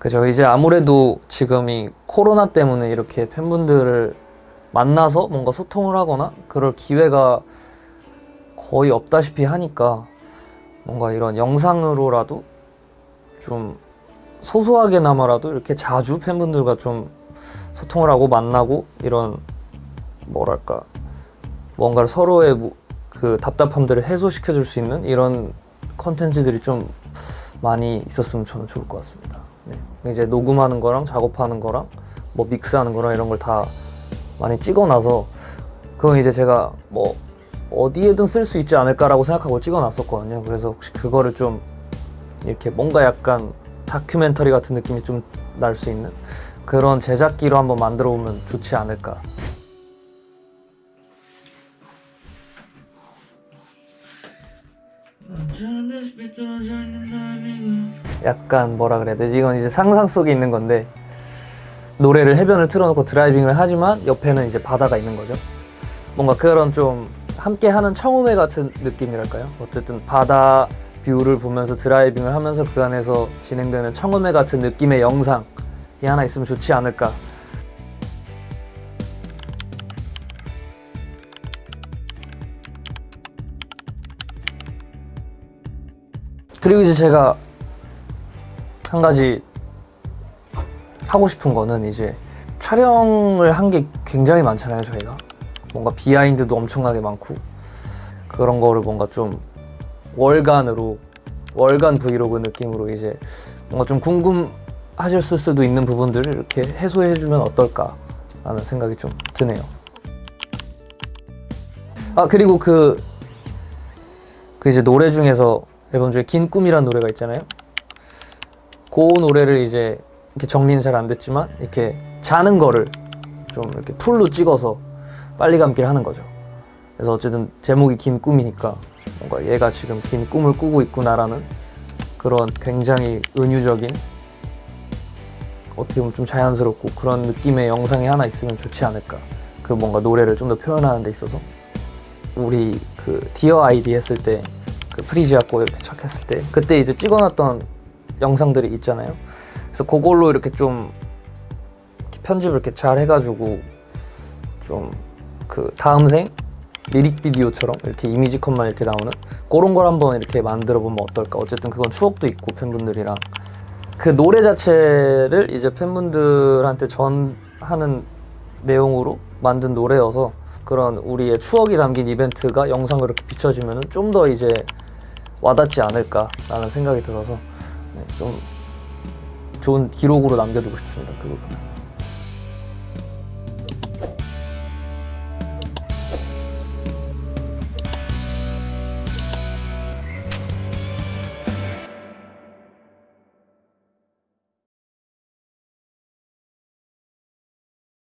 그죠 이제 아무래도 지금 이 코로나 때문에 이렇게 팬분들을 만나서 뭔가 소통을 하거나 그럴 기회가 거의 없다시피 하니까 뭔가 이런 영상으로라도 좀 소소하게나마라도 이렇게 자주 팬분들과 좀 소통을 하고 만나고 이런 뭐랄까 뭔가를 서로의 무- 그 답답함들을 해소시켜 줄 수 있는 이런 컨텐츠들이 좀 많이 있었으면 저는 좋을 것 같습니다. 네. 이제 녹음하는 거랑 작업하는 거랑 뭐 믹스하는 거랑 이런 걸 다 많이 찍어놔서 그건 이제 제가 뭐 어디에든 쓸 수 있지 않을까라고 생각하고 찍어놨었거든요. 그래서 혹시 그거를 좀 이렇게 뭔가 약간 다큐멘터리 같은 느낌이 좀 날 수 있는 그런 제작기로 한번 만들어 보면 좋지 않을까. 약간 뭐라 그래야 되지? 이건 이제 상상 속에 있는 건데 노래를 해변을 틀어놓고 driving을 하지만 옆에는 이제 바다가 있는 거죠. 뭔가 그런 좀 함께 하는 청음회 같은 느낌이랄까요? 어쨌든 바다 view를 보면서 driving을 하면서 그 안에서 진행되는 청음회 같은 느낌의 영상이 하나 있으면 좋지 않을까. 그리고 이제 제가 한 가지 하고 싶은 거는 이제 촬영을 한 게 굉장히 많잖아요 저희가. 뭔가 비하인드도 엄청나게 많고. 그런 거를 뭔가 좀 월간으로 월간 브이로그 느낌으로 이제 뭔가 좀 궁금하실 수도 있는 부분들을 이렇게 해소해 주면 어떨까 라는 생각이 좀 드네요. 아 그리고 그, 그 이제 노래 중에서 앨범 중에 긴 꿈이라는 노래가 있잖아요 그 노래를 이제 이렇게 정리는 잘 안 됐지만 이렇게 자는 거를 좀 이렇게 풀로 찍어서 빨리 감기를 하는 거죠. 그래서 어쨌든 제목이 긴 꿈이니까 뭔가 얘가 지금 긴 꿈을 꾸고 있구나라는 그런 굉장히 은유적인 어떻게 보면 좀 자연스럽고 그런 느낌의 영상이 하나 있으면 좋지 않을까. 그 뭔가 노래를 좀 더 표현하는 데 있어서 우리 그 디어 아이디 했을 때 그 프리지아 거 이렇게 착 했을 때 그때 이제 찍어놨던 영상들이 있잖아요. 그래서 그걸로 이렇게 좀 이렇게 편집을 이렇게 잘 해가지고 좀 그 다음 생 lyric video처럼 이렇게 이미지 컷만 이렇게 나오는 그런 걸 한번 이렇게 만들어 보면 어떨까 어쨌든 그건 추억도 있고 팬분들이랑 그 노래 자체를 이제 팬분들한테 전하는 내용으로 만든 노래여서 그런 우리의 추억이 담긴 이벤트가 영상으로 이렇게 비춰지면 좀 더 이제 와닿지 않을까라는 생각이 들어서 네, 좀 좋은 기록으로 남겨두고 싶습니다 그 부분은